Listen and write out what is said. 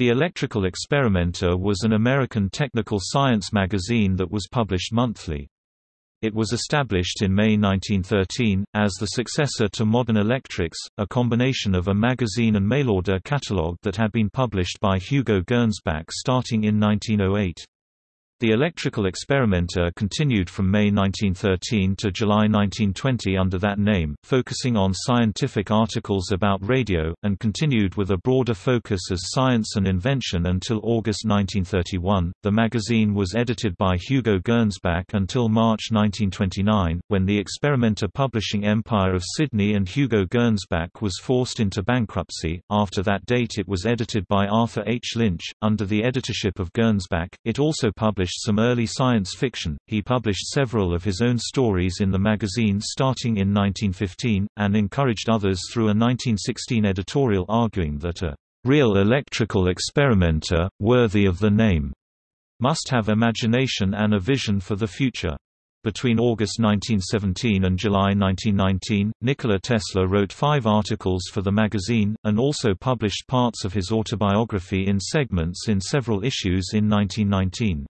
The Electrical Experimenter was an American technical science magazine that was published monthly. It was established in May 1913, as the successor to Modern Electrics, a combination of a magazine and mail-order catalogue that had been published by Hugo Gernsback starting in 1908. The electrical experimenter continued from May 1913 to July 1920 under that name, focusing on scientific articles about radio, and continued with a broader focus as science and invention until August 1931. The magazine was edited by Hugo Gernsback until March 1929, when the experimenter publishing empire of Sidney and Hugo Gernsback was forced into bankruptcy. After that date, it was edited by Arthur H. Lynch, under the editorship of Gernsback. It also published some early science fiction. He published several of his own stories in the magazine starting in 1915, and encouraged others through a 1916 editorial arguing that a real electrical experimenter, worthy of the name, must have imagination and a vision for the future. Between August 1917 and July 1919, Nikola Tesla wrote five articles for the magazine, and also published parts of his autobiography in segments in several issues in 1919.